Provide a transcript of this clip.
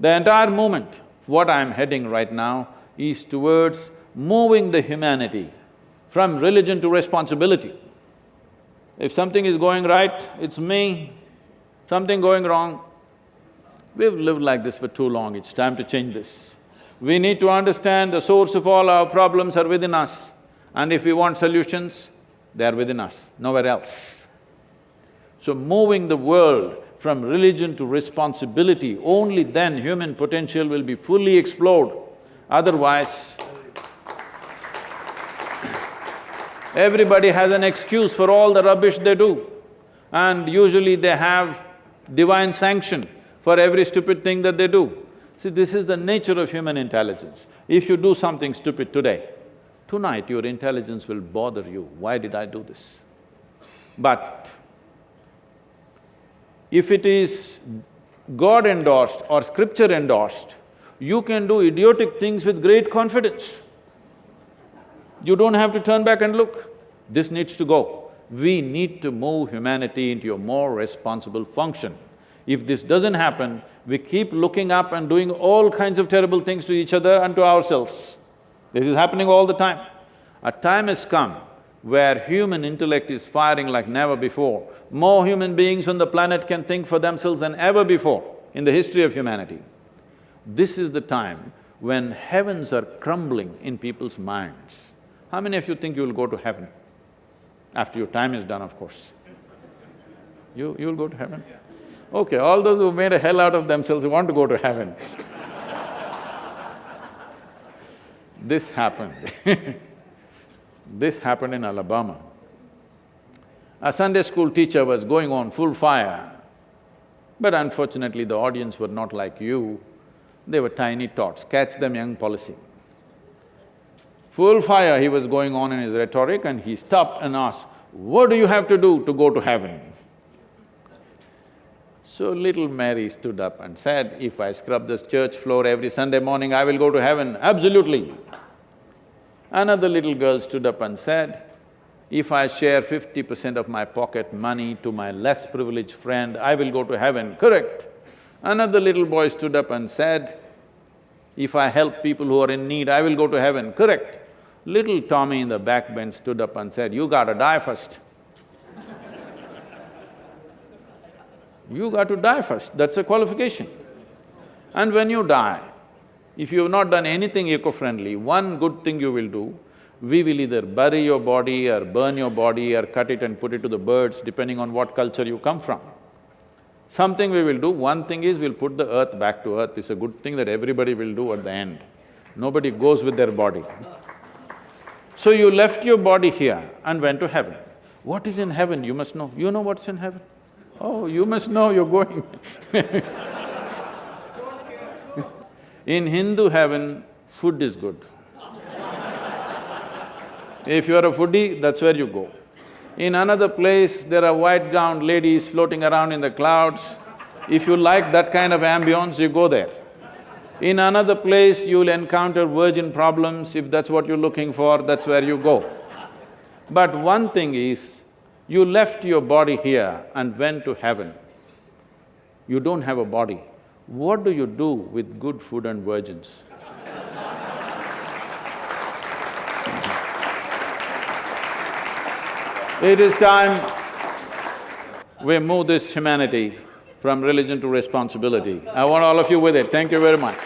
The entire movement, what I'm heading right now, is towards moving the humanity from religion to responsibility. If something is going right, it's me, something going wrong, we've lived like this for too long, it's time to change this. We need to understand the source of all our problems are within us and if we want solutions, they are within us, nowhere else. So moving the world from religion to responsibility, only then human potential will be fully explored. Otherwise, everybody has an excuse for all the rubbish they do. And usually they have divine sanction for every stupid thing that they do. See, this is the nature of human intelligence. If you do something stupid today, tonight your intelligence will bother you, why did I do this? But if it is God endorsed or scripture endorsed, you can do idiotic things with great confidence. You don't have to turn back and look. This needs to go. We need to move humanity into a more responsible function. If this doesn't happen, we keep looking up and doing all kinds of terrible things to each other and to ourselves. This is happening all the time. A time has come where human intellect is firing like never before. More human beings on the planet can think for themselves than ever before in the history of humanity. This is the time when heavens are crumbling in people's minds. How many of you think you will go to heaven? After your time is done, of course. You… you'll go to heaven? Okay, all those who made a hell out of themselves want to go to heaven This happened This happened in Alabama. A Sunday school teacher was going on full fire, but unfortunately the audience were not like you, they were tiny tots, catch them young policy. Full fire he was going on in his rhetoric and he stopped and asked, what do you have to do to go to heaven? So little Mary stood up and said, if I scrub this church floor every Sunday morning, I will go to heaven, absolutely. Another little girl stood up and said, if I share fifty percent of my pocket money to my less privileged friend, I will go to heaven, correct? Another little boy stood up and said, if I help people who are in need, I will go to heaven, correct? Little Tommy in the back bench stood up and said, you gotta die first. you got to die first, that's a qualification. And when you die, if you have not done anything eco-friendly, one good thing you will do, we will either bury your body or burn your body or cut it and put it to the birds, depending on what culture you come from. Something we will do, one thing is we'll put the earth back to earth, it's a good thing that everybody will do at the end. Nobody goes with their body. So you left your body here and went to heaven. What is in heaven, you must know. You know what's in heaven? Oh, you must know, you're going In Hindu heaven, food is good. if you are a foodie, that's where you go. In another place, there are white-gowned ladies floating around in the clouds. If you like that kind of ambience, you go there. In another place, you'll encounter virgin problems, if that's what you're looking for, that's where you go. But one thing is, you left your body here and went to heaven. You don't have a body. What do you do with good food and virgins? it is time we move this humanity from religion to responsibility. I want all of you with it. Thank you very much.